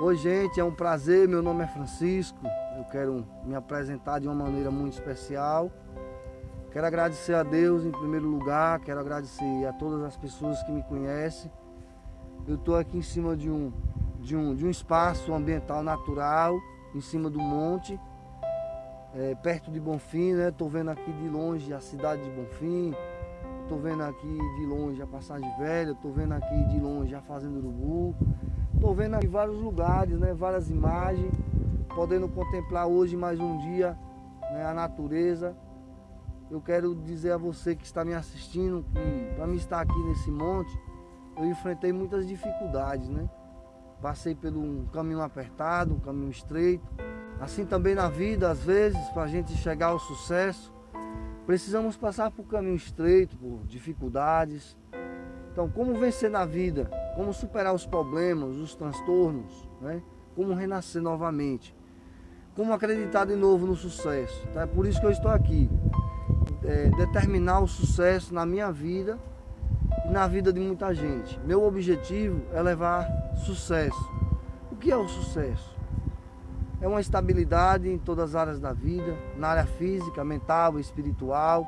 Oi, gente, é um prazer. Meu nome é Francisco. Eu quero me apresentar de uma maneira muito especial. Quero agradecer a Deus em primeiro lugar, quero agradecer a todas as pessoas que me conhecem. Eu estou aqui em cima de um, de, um, de um espaço ambiental natural, em cima do monte, é, perto de Bonfim, né? Estou vendo aqui de longe a cidade de Bonfim, estou vendo aqui de longe a Passagem Velha, estou vendo aqui de longe a Fazenda Urubu. Estou vendo aqui vários lugares, né, várias imagens, podendo contemplar hoje mais um dia né, a natureza. Eu quero dizer a você que está me assistindo que para mim estar aqui nesse monte, eu enfrentei muitas dificuldades, né? Passei um caminho apertado, um caminho estreito. Assim também na vida, às vezes, para a gente chegar ao sucesso, precisamos passar por caminho estreito, por dificuldades. Então, como vencer na vida? Como superar os problemas, os transtornos, né? como renascer novamente, como acreditar de novo no sucesso. Então, é por isso que eu estou aqui, é, determinar o sucesso na minha vida e na vida de muita gente. Meu objetivo é levar sucesso. O que é o sucesso? É uma estabilidade em todas as áreas da vida, na área física, mental, espiritual.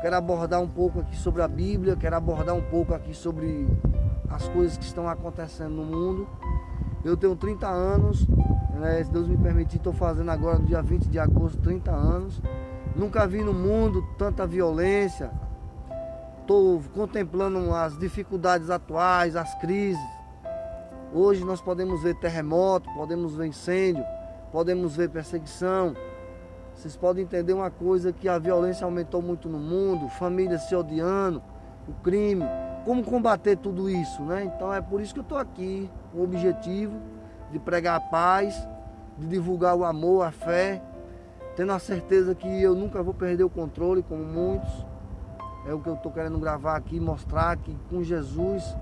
Quero abordar um pouco aqui sobre a Bíblia, quero abordar um pouco aqui sobre as coisas que estão acontecendo no mundo. Eu tenho 30 anos, né, se Deus me permitir, estou fazendo agora no dia 20 de agosto 30 anos. Nunca vi no mundo tanta violência. Estou contemplando as dificuldades atuais, as crises. Hoje nós podemos ver terremoto, podemos ver incêndio, podemos ver perseguição. Vocês podem entender uma coisa que a violência aumentou muito no mundo, famílias se odiando, o crime como combater tudo isso, né? Então é por isso que eu estou aqui, o objetivo de pregar a paz, de divulgar o amor, a fé, tendo a certeza que eu nunca vou perder o controle, como muitos. É o que eu estou querendo gravar aqui, mostrar que com Jesus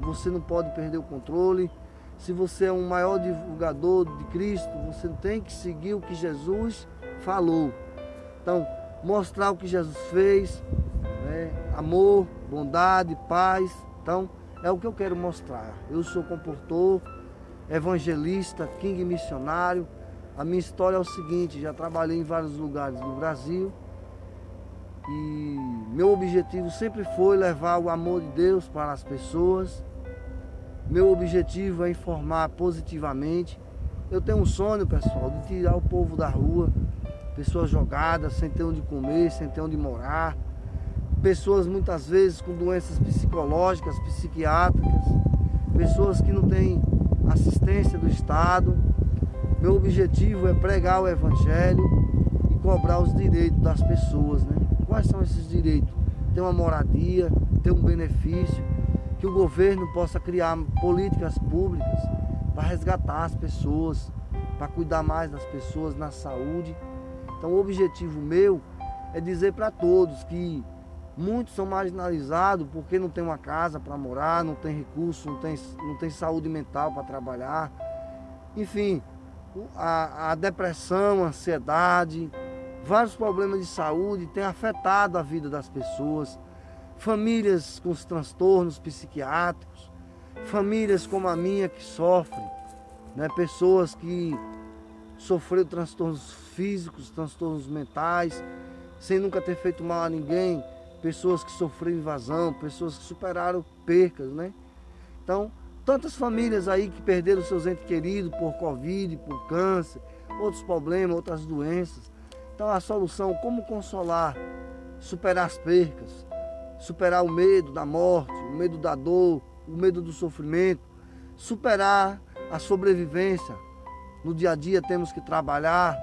você não pode perder o controle. Se você é um maior divulgador de Cristo, você tem que seguir o que Jesus falou. Então, mostrar o que Jesus fez? Amor, bondade, paz. Então, é o que eu quero mostrar. Eu sou comportor, evangelista, king missionário. A minha história é o seguinte, já trabalhei em vários lugares do Brasil. E meu objetivo sempre foi levar o amor de Deus para as pessoas. Meu objetivo é informar positivamente. Eu tenho um sonho, pessoal, de tirar o povo da rua, pessoas jogadas, sem ter onde comer, sem ter onde morar pessoas muitas vezes com doenças psicológicas, psiquiátricas, pessoas que não têm assistência do Estado. Meu objetivo é pregar o Evangelho e cobrar os direitos das pessoas. Né? Quais são esses direitos? Ter uma moradia, ter um benefício, que o governo possa criar políticas públicas para resgatar as pessoas, para cuidar mais das pessoas na saúde. Então o objetivo meu é dizer para todos que Muitos são marginalizados porque não tem uma casa para morar, não tem recurso, não tem, não tem saúde mental para trabalhar. Enfim, a, a depressão, a ansiedade, vários problemas de saúde têm afetado a vida das pessoas. Famílias com os transtornos psiquiátricos, famílias como a minha que sofrem, né? pessoas que sofreram transtornos físicos, transtornos mentais, sem nunca ter feito mal a ninguém, pessoas que sofreram invasão, pessoas que superaram percas, né? Então, tantas famílias aí que perderam seus entes queridos por Covid, por câncer, outros problemas, outras doenças. Então, a solução, como consolar, superar as percas, superar o medo da morte, o medo da dor, o medo do sofrimento, superar a sobrevivência. No dia a dia temos que trabalhar,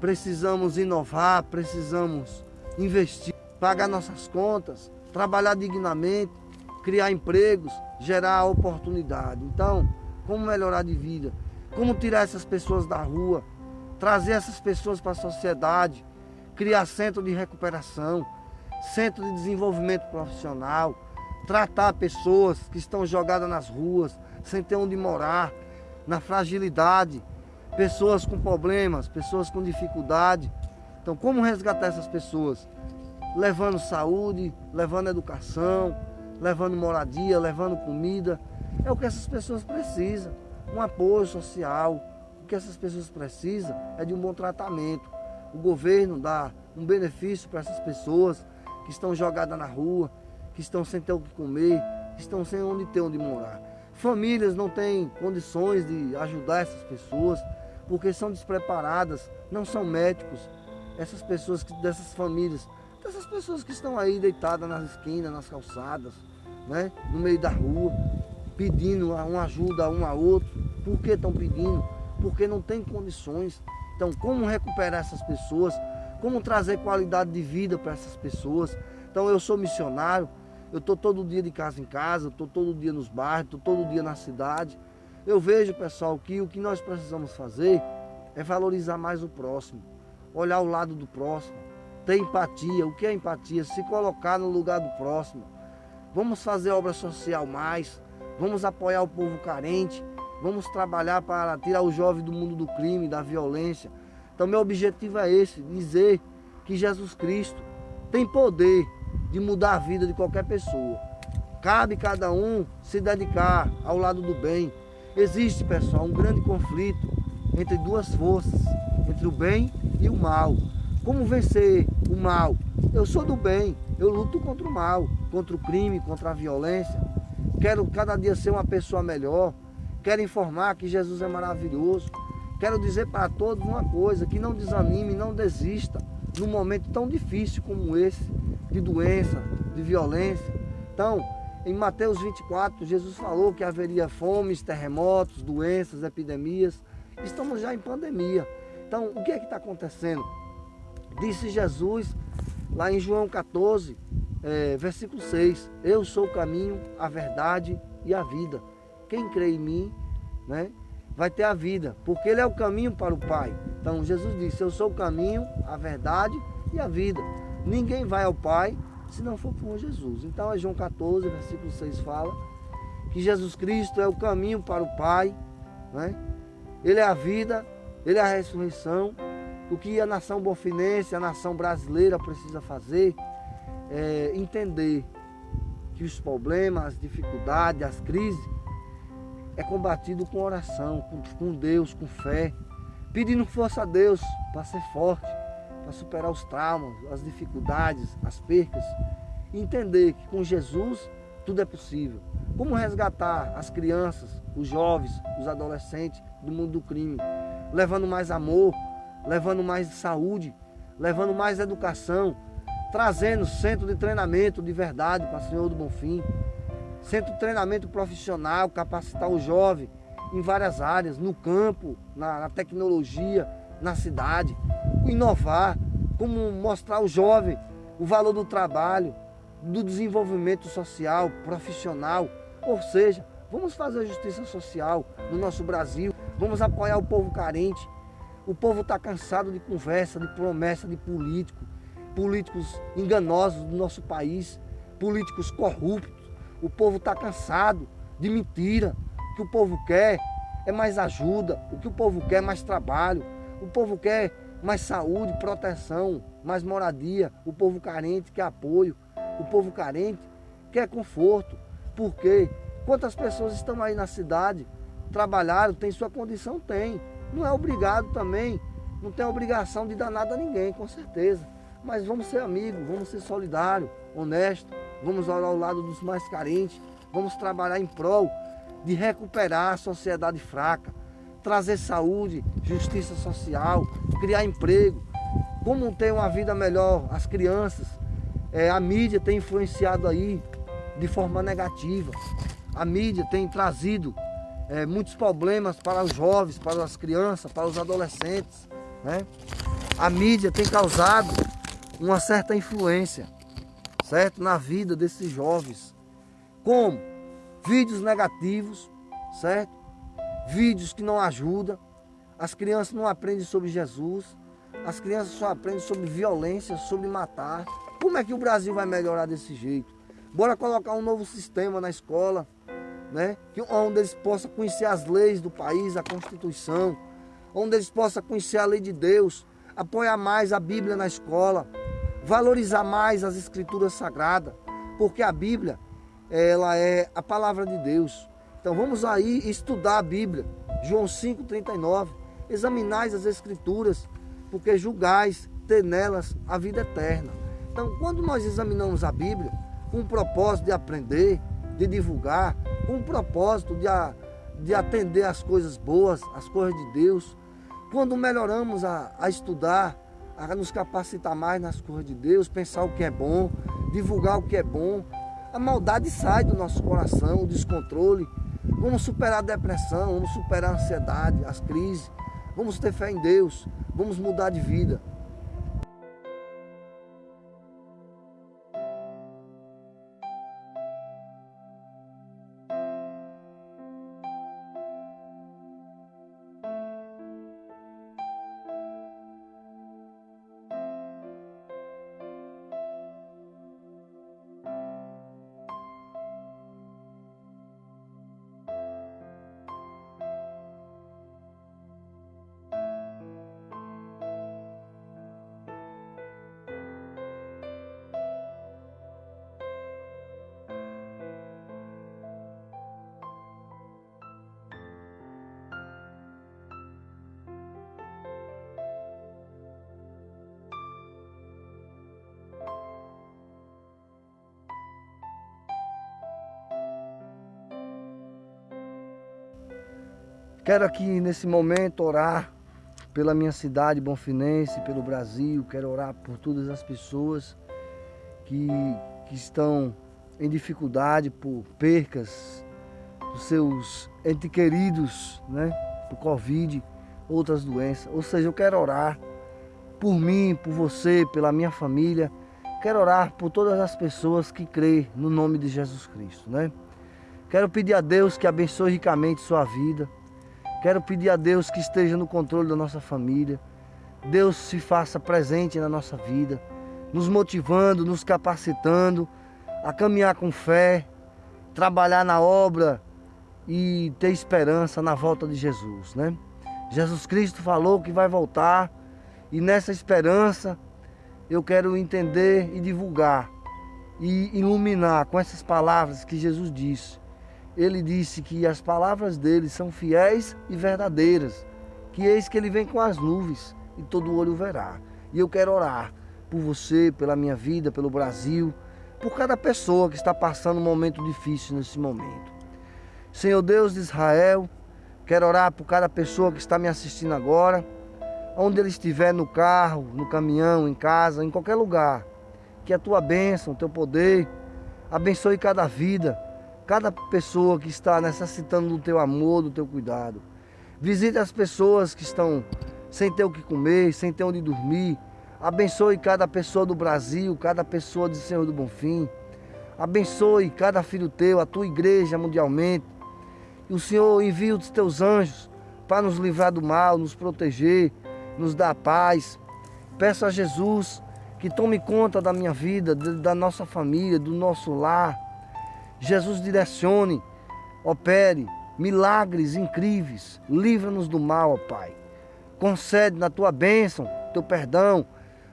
precisamos inovar, precisamos investir pagar nossas contas, trabalhar dignamente, criar empregos, gerar oportunidade. Então, como melhorar de vida? Como tirar essas pessoas da rua? Trazer essas pessoas para a sociedade? Criar centro de recuperação, centro de desenvolvimento profissional, tratar pessoas que estão jogadas nas ruas, sem ter onde morar, na fragilidade, pessoas com problemas, pessoas com dificuldade. Então, como resgatar essas pessoas? Levando saúde, levando educação, levando moradia, levando comida. É o que essas pessoas precisam. um apoio social. O que essas pessoas precisam é de um bom tratamento. O governo dá um benefício para essas pessoas que estão jogadas na rua, que estão sem ter o que comer, que estão sem onde ter onde morar. Famílias não têm condições de ajudar essas pessoas porque são despreparadas, não são médicos. Essas pessoas dessas famílias, dessas pessoas que estão aí deitadas nas esquinas, nas calçadas, né, no meio da rua, pedindo uma ajuda a um a outro. Por que estão pedindo? Porque não tem condições. Então, como recuperar essas pessoas? Como trazer qualidade de vida para essas pessoas? Então, eu sou missionário, eu estou todo dia de casa em casa, estou todo dia nos bairros, estou todo dia na cidade. Eu vejo, pessoal, que o que nós precisamos fazer é valorizar mais o próximo, olhar o lado do próximo, ter empatia. O que é empatia? Se colocar no lugar do próximo. Vamos fazer obra social mais, vamos apoiar o povo carente, vamos trabalhar para tirar o jovem do mundo do crime, da violência. Então, meu objetivo é esse: dizer que Jesus Cristo tem poder de mudar a vida de qualquer pessoa. Cabe cada um se dedicar ao lado do bem. Existe, pessoal, um grande conflito entre duas forças, entre o bem e o mal. Como vencer o mal? Eu sou do bem, eu luto contra o mal, contra o crime, contra a violência. Quero cada dia ser uma pessoa melhor. Quero informar que Jesus é maravilhoso. Quero dizer para todos uma coisa: que não desanime, não desista num momento tão difícil como esse, de doença, de violência. Então, em Mateus 24, Jesus falou que haveria fomes, terremotos, doenças, epidemias. Estamos já em pandemia. Então, o que é que está acontecendo? Disse Jesus lá em João 14, é, versículo 6: Eu sou o caminho, a verdade e a vida. Quem crê em mim, né, vai ter a vida, porque Ele é o caminho para o Pai. Então, Jesus disse: Eu sou o caminho, a verdade e a vida. Ninguém vai ao Pai se não for por Jesus. Então é João 14, versículo 6 fala que Jesus Cristo é o caminho para o Pai, né? Ele é a vida, ele é a ressurreição. O que a nação bofinense, a nação brasileira precisa fazer é entender que os problemas, as dificuldades, as crises é combatido com oração, com, com Deus, com fé, pedindo força a Deus para ser forte para superar os traumas, as dificuldades, as percas. Entender que com Jesus tudo é possível. Como resgatar as crianças, os jovens, os adolescentes do mundo do crime, levando mais amor, levando mais saúde, levando mais educação, trazendo centro de treinamento de verdade para o Senhor do Bonfim, centro de treinamento profissional, capacitar o jovem em várias áreas, no campo, na, na tecnologia, na cidade, inovar, como mostrar ao jovem o valor do trabalho, do desenvolvimento social, profissional. Ou seja, vamos fazer a justiça social no nosso Brasil, vamos apoiar o povo carente. O povo está cansado de conversa, de promessa de político, políticos enganosos do nosso país, políticos corruptos. O povo está cansado de mentira. O que o povo quer é mais ajuda, o que o povo quer é mais trabalho, o povo quer mais saúde, proteção, mais moradia. O povo carente quer apoio. O povo carente quer conforto. Porque quantas pessoas estão aí na cidade, trabalharam, tem sua condição? Tem. Não é obrigado também, não tem obrigação de dar nada a ninguém, com certeza. Mas vamos ser amigos, vamos ser solidários, honestos, vamos olhar ao lado dos mais carentes, vamos trabalhar em prol de recuperar a sociedade fraca trazer saúde, justiça social, criar emprego, como ter uma vida melhor as crianças. É, a mídia tem influenciado aí de forma negativa. A mídia tem trazido é, muitos problemas para os jovens, para as crianças, para os adolescentes. Né? A mídia tem causado uma certa influência, certo, na vida desses jovens. Como vídeos negativos, certo? vídeos que não ajudam. As crianças não aprendem sobre Jesus. As crianças só aprendem sobre violência, sobre matar. Como é que o Brasil vai melhorar desse jeito? Bora colocar um novo sistema na escola, né? Que, onde eles possam conhecer as leis do país, a Constituição, onde eles possam conhecer a lei de Deus, apoiar mais a Bíblia na escola, valorizar mais as escrituras sagradas, porque a Bíblia ela é a palavra de Deus. Então vamos aí estudar a Bíblia. João 5,39. Examinais as Escrituras, porque julgais ter nelas a vida eterna. Então, quando nós examinamos a Bíblia, com o propósito de aprender, de divulgar, com o propósito de, a, de atender as coisas boas, as coisas de Deus, quando melhoramos a, a estudar, a nos capacitar mais nas coisas de Deus, pensar o que é bom, divulgar o que é bom, a maldade sai do nosso coração, o descontrole. Vamos superar a depressão, vamos superar a ansiedade, as crises. Vamos ter fé em Deus, vamos mudar de vida. Quero aqui nesse momento orar pela minha cidade Bonfinense, pelo Brasil. Quero orar por todas as pessoas que, que estão em dificuldade por percas dos seus entes queridos, né? Por Covid, outras doenças. Ou seja, eu quero orar por mim, por você, pela minha família. Quero orar por todas as pessoas que creem no nome de Jesus Cristo, né? Quero pedir a Deus que abençoe ricamente sua vida Quero pedir a Deus que esteja no controle da nossa família. Deus se faça presente na nossa vida, nos motivando, nos capacitando a caminhar com fé, trabalhar na obra e ter esperança na volta de Jesus, né? Jesus Cristo falou que vai voltar e nessa esperança eu quero entender e divulgar e iluminar com essas palavras que Jesus disse ele disse que as palavras dele são fiéis e verdadeiras, que eis que ele vem com as nuvens e todo olho verá. E eu quero orar por você, pela minha vida, pelo Brasil, por cada pessoa que está passando um momento difícil nesse momento. Senhor Deus de Israel, quero orar por cada pessoa que está me assistindo agora, onde ele estiver no carro, no caminhão, em casa, em qualquer lugar. Que a tua bênção, o teu poder, abençoe cada vida cada pessoa que está necessitando do teu amor, do teu cuidado. Visite as pessoas que estão sem ter o que comer, sem ter onde dormir. Abençoe cada pessoa do Brasil, cada pessoa de Senhor do Bonfim. Abençoe cada filho teu, a tua igreja mundialmente. E o Senhor envia os teus anjos para nos livrar do mal, nos proteger, nos dar paz. Peço a Jesus que tome conta da minha vida, da nossa família, do nosso lar Jesus direcione, opere milagres incríveis. Livra-nos do mal, ó Pai. Concede na tua bênção, teu perdão.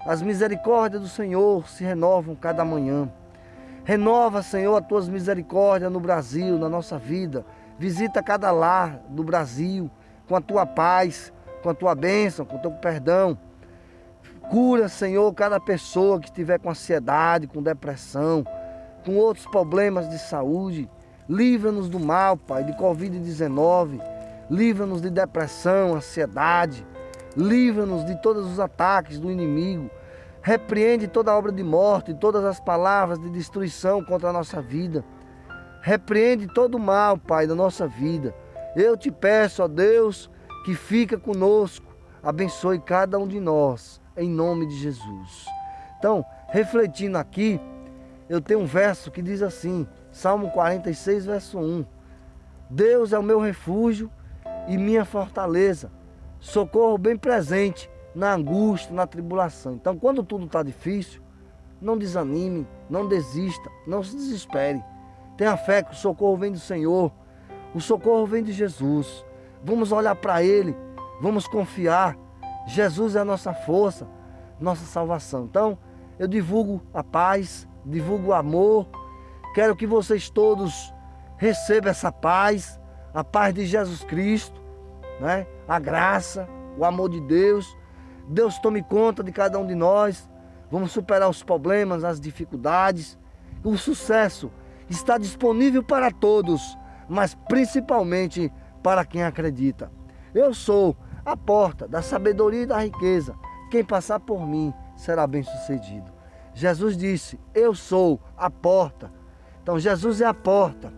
As misericórdias do Senhor se renovam cada manhã. Renova, Senhor, as tuas misericórdias no Brasil, na nossa vida. Visita cada lar do Brasil com a tua paz, com a tua bênção, com o teu perdão. Cura, Senhor, cada pessoa que estiver com ansiedade, com depressão, com outros problemas de saúde. Livra-nos do mal, Pai, de Covid-19. Livra-nos de depressão, ansiedade. Livra-nos de todos os ataques do inimigo. Repreende toda obra de morte, todas as palavras de destruição contra a nossa vida. Repreende todo o mal, Pai, da nossa vida. Eu te peço, ó Deus, que fica conosco. Abençoe cada um de nós, em nome de Jesus. Então, refletindo aqui, eu tenho um verso que diz assim, Salmo 46, verso 1. Deus é o meu refúgio e minha fortaleza, socorro bem presente na angústia, na tribulação. Então, quando tudo está difícil, não desanime, não desista, não se desespere. Tenha fé que o socorro vem do Senhor, o socorro vem de Jesus. Vamos olhar para Ele, vamos confiar. Jesus é a nossa força, nossa salvação. Então, eu divulgo a paz, divulgo o amor. Quero que vocês todos recebam essa paz, a paz de Jesus Cristo, né? A graça, o amor de Deus. Deus tome conta de cada um de nós. Vamos superar os problemas, as dificuldades. O sucesso está disponível para todos, mas principalmente para quem acredita. Eu sou a porta da sabedoria e da riqueza. Quem passar por mim será bem-sucedido. Jesus disse: Eu sou a porta. Então, Jesus é a porta.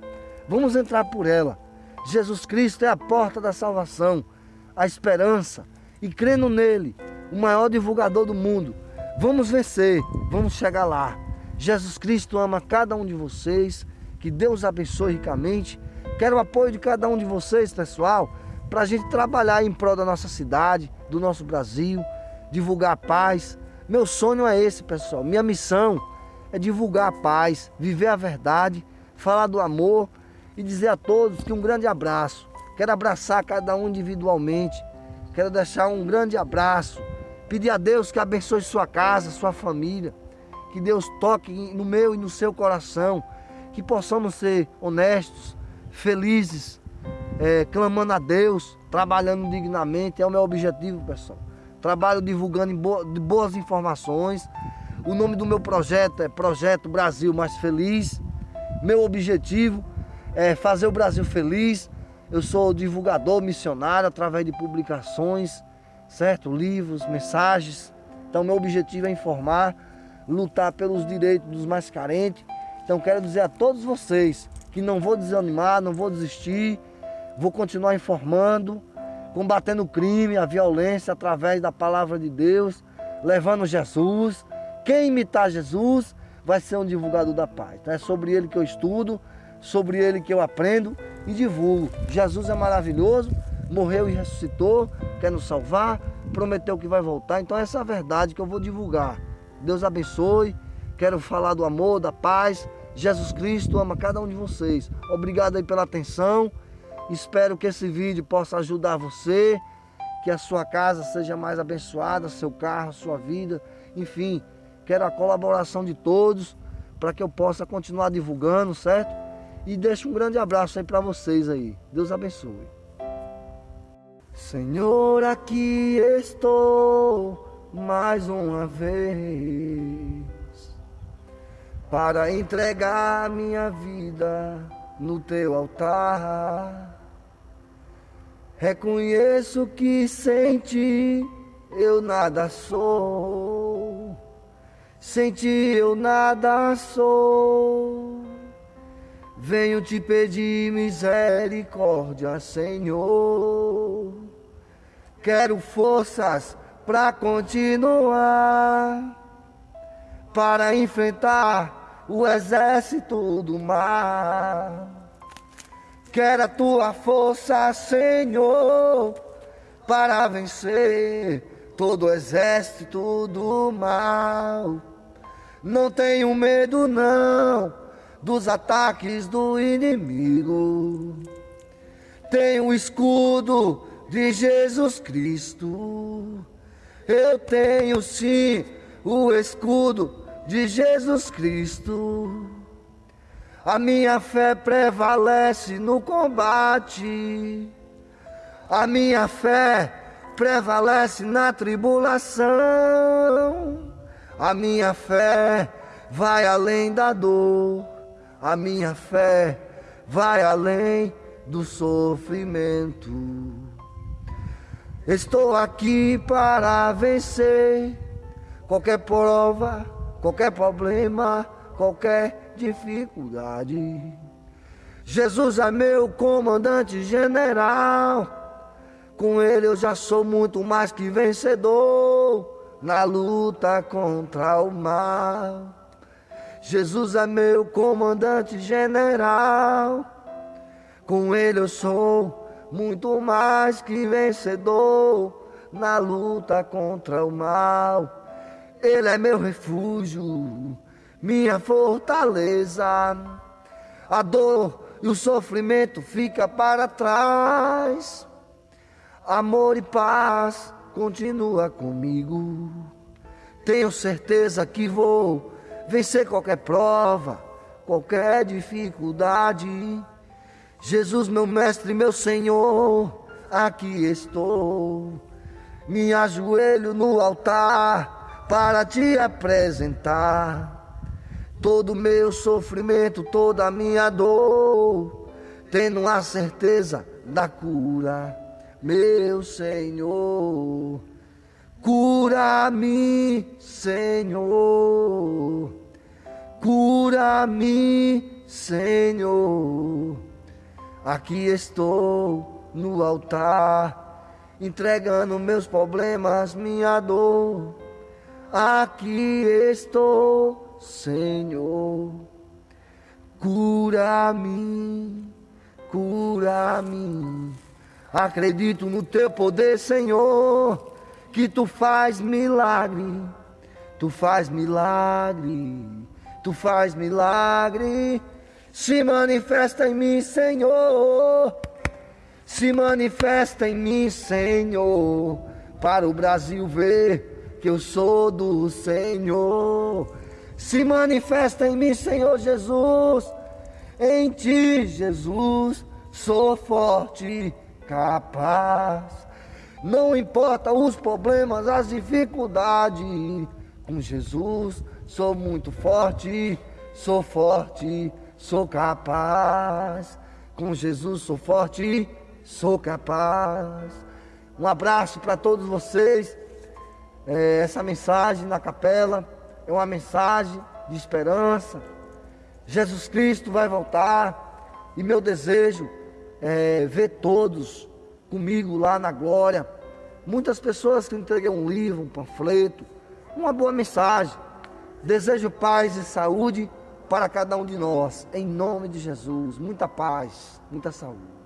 Vamos entrar por ela. Jesus Cristo é a porta da salvação, a esperança. E crendo nele, o maior divulgador do mundo, vamos vencer, vamos chegar lá. Jesus Cristo ama cada um de vocês. Que Deus abençoe ricamente. Quero o apoio de cada um de vocês, pessoal, para a gente trabalhar em prol da nossa cidade, do nosso Brasil, divulgar a paz. Meu sonho é esse, pessoal. Minha missão é divulgar a paz, viver a verdade, falar do amor e dizer a todos que um grande abraço. Quero abraçar cada um individualmente. Quero deixar um grande abraço. Pedir a Deus que abençoe sua casa, sua família. Que Deus toque no meu e no seu coração que possamos ser honestos, felizes, é, clamando a Deus, trabalhando dignamente, é o meu objetivo, pessoal. Trabalho divulgando boas informações. O nome do meu projeto é Projeto Brasil Mais Feliz. Meu objetivo é fazer o Brasil feliz. Eu sou divulgador missionário através de publicações, certo? Livros, mensagens. Então, meu objetivo é informar, lutar pelos direitos dos mais carentes então quero dizer a todos vocês que não vou desanimar, não vou desistir, vou continuar informando, combatendo o crime, a violência através da palavra de Deus, levando Jesus. Quem imitar Jesus vai ser um divulgador da paz. Então é sobre ele que eu estudo, sobre ele que eu aprendo e divulgo. Jesus é maravilhoso, morreu e ressuscitou, quer nos salvar, prometeu que vai voltar. Então essa é a verdade que eu vou divulgar. Deus abençoe. Quero falar do amor, da paz. Jesus Cristo ama cada um de vocês. Obrigado aí pela atenção. Espero que esse vídeo possa ajudar você, que a sua casa seja mais abençoada, seu carro, sua vida, enfim. Quero a colaboração de todos para que eu possa continuar divulgando, certo? E deixo um grande abraço aí para vocês aí. Deus abençoe. Senhor, aqui estou mais uma vez para entregar minha vida no teu altar. Reconheço que sem ti eu nada sou, sem ti eu nada sou. Venho te pedir misericórdia, Senhor. Quero forças para continuar, para enfrentar o exército do mar. Quero a tua força, Senhor, para vencer todo o exército do mal. Não tenho medo, não, dos ataques do inimigo. Tenho o escudo de Jesus Cristo. Eu tenho sim o escudo de Jesus Cristo. A minha fé prevalece no combate. A minha fé prevalece na tribulação. A minha fé vai além da dor. A minha fé vai além do sofrimento. Estou aqui para vencer qualquer prova qualquer problema, qualquer dificuldade. Jesus é meu comandante general. Com ele eu já sou muito mais que vencedor na luta contra o mal. Jesus é meu comandante general. Com ele eu sou muito mais que vencedor na luta contra o mal. Ele é meu refúgio, minha fortaleza. A dor e o sofrimento fica para trás. Amor e paz continua comigo. Tenho certeza que vou vencer qualquer prova, qualquer dificuldade. Jesus, meu mestre, meu Senhor, aqui estou. Me ajoelho no altar para te apresentar. Todo meu sofrimento, toda a minha dor, tendo a certeza da cura, meu Senhor. Cura-me, Senhor. Cura-me, Senhor. Aqui estou no altar, entregando meus problemas, minha dor. Aqui estou, Senhor. Cura-me, cura-me. Acredito no teu poder, Senhor, que tu faz milagre. Tu faz milagre, tu faz milagre. Se manifesta em mim, Senhor. Se manifesta em mim, Senhor. Para o Brasil ver que eu sou do Senhor. Se manifesta em mim, Senhor Jesus. Em ti, Jesus, sou forte, capaz. Não importa os problemas, as dificuldades. Com Jesus, sou muito forte, sou forte sou capaz. Com Jesus sou forte, sou capaz. Um abraço para todos vocês. É, essa mensagem na capela é uma mensagem de esperança. Jesus Cristo vai voltar e meu desejo é ver todos comigo lá na glória. Muitas pessoas que entregam um livro, um panfleto, uma boa mensagem. Desejo paz e saúde para cada um de nós, em nome de Jesus. Muita paz, muita saúde.